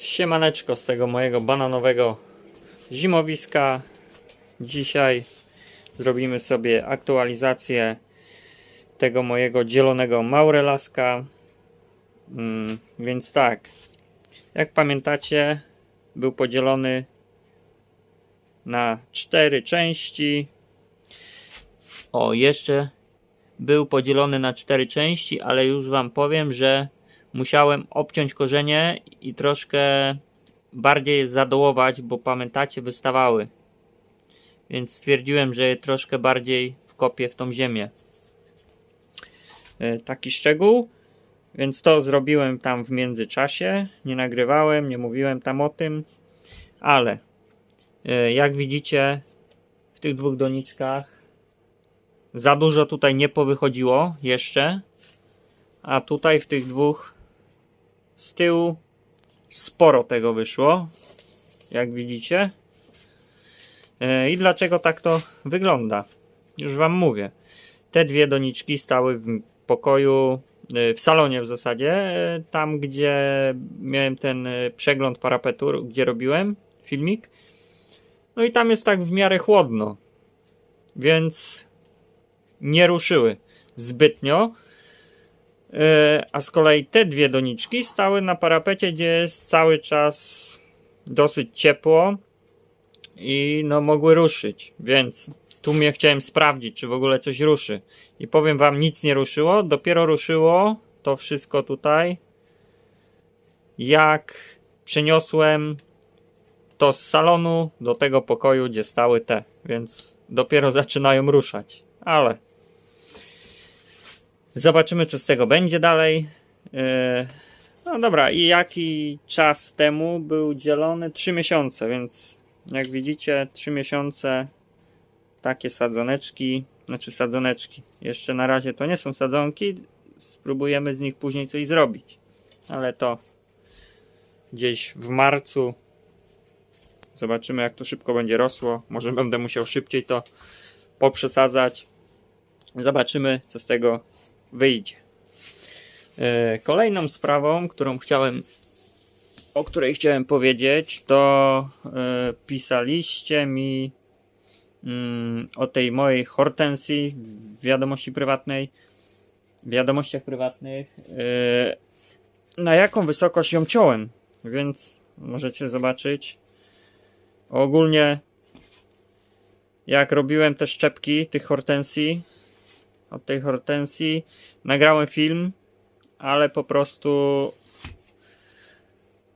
Siemaneczko z tego mojego bananowego zimowiska. Dzisiaj zrobimy sobie aktualizację tego mojego dzielonego maurelaska. Mm, więc tak, jak pamiętacie, był podzielony na cztery części. O, jeszcze był podzielony na cztery części, ale już Wam powiem, że musiałem obciąć korzenie i troszkę bardziej je zadołować, bo pamiętacie, wystawały. Więc stwierdziłem, że je troszkę bardziej wkopię w tą ziemię. E, Taki szczegół. Więc to zrobiłem tam w międzyczasie. Nie nagrywałem, nie mówiłem tam o tym. Ale e, jak widzicie, w tych dwóch doniczkach za dużo tutaj nie powychodziło jeszcze. A tutaj w tych dwóch z tyłu sporo tego wyszło. Jak widzicie. E, I dlaczego tak to wygląda? Już Wam mówię. Te dwie doniczki stały w pokoju, e, w salonie w zasadzie, e, tam gdzie miałem ten przegląd parapetu, gdzie robiłem filmik. No i tam jest tak w miarę chłodno. Więc nie ruszyły zbytnio. Yy, A z kolei te dwie doniczki stały na parapecie, gdzie jest cały czas dosyć ciepło i no mogły ruszyć, więc tu mnie chciałem sprawdzić, czy w ogóle coś ruszy. I powiem wam, nic nie ruszyło, dopiero ruszyło to wszystko tutaj, jak przeniosłem to z salonu do tego pokoju, gdzie stały te, więc dopiero zaczynają ruszać, ale Zobaczymy, co z tego będzie dalej. Yy, No dobra, i jaki czas temu był dzielony? 3 miesiące, więc jak widzicie, 3 miesiące takie sadzoneczki, znaczy sadzoneczki. Jeszcze na razie to nie są sadzonki, spróbujemy z nich później coś zrobić. Ale to gdzieś w marcu zobaczymy, jak to szybko będzie rosło. Może będę musiał szybciej to poprzesadzać. Zobaczymy, co z tego wyjdzie. E, Kolejną sprawą, którą chciałem, o której chciałem powiedzieć, to e, pisaliście mi mm, o tej mojej hortensji w wiadomości prywatnej, w wiadomościach prywatnych, e, na jaką wysokość ją ciąłem, więc możecie zobaczyć. Ogólnie, jak robiłem te szczepki tych hortensji, od tej hortensji. Nagrałem film, ale po prostu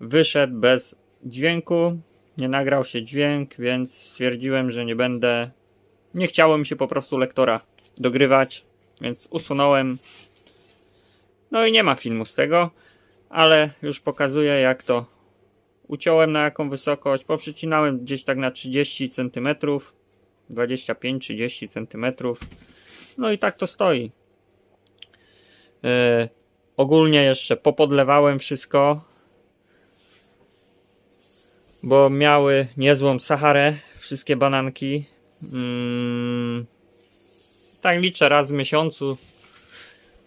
wyszedł bez dźwięku. Nie nagrał się dźwięk, więc stwierdziłem, że nie będę. Nie chciało mi się po prostu lektora dogrywać, więc usunąłem. No i nie ma filmu z tego, ale już pokazuję jak to uciąłem na jaką wysokość. Poprzecinałem gdzieś tak na 30 cm, 25-30 cm. No i tak to stoi. Yy, ogólnie jeszcze popodlewałem wszystko, bo miały niezłą Saharę, wszystkie bananki. Mm, tak liczę raz w miesiącu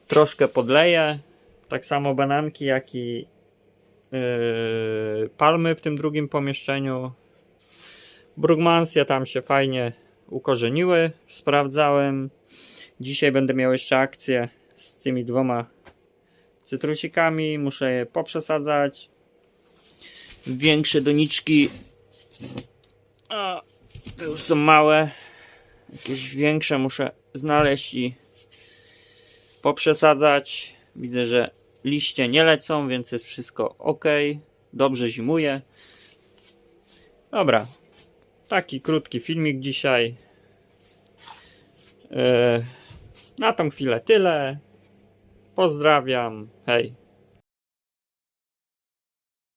troszkę podleję. Tak samo bananki, jak i yy, palmy w tym drugim pomieszczeniu. Brugmansje tam się fajnie ukorzeniły, sprawdzałem. Dzisiaj będę miał jeszcze akcję z tymi dwoma cytrusikami. Muszę je poprzesadzać. Większe doniczki. A, te już są małe. Jakieś większe muszę znaleźć i poprzesadzać. Widzę, że liście nie lecą, więc jest wszystko ok. Dobrze zimuje. Dobra. Taki krótki filmik dzisiaj. Yy, na tą chwilę tyle. Pozdrawiam. Hej.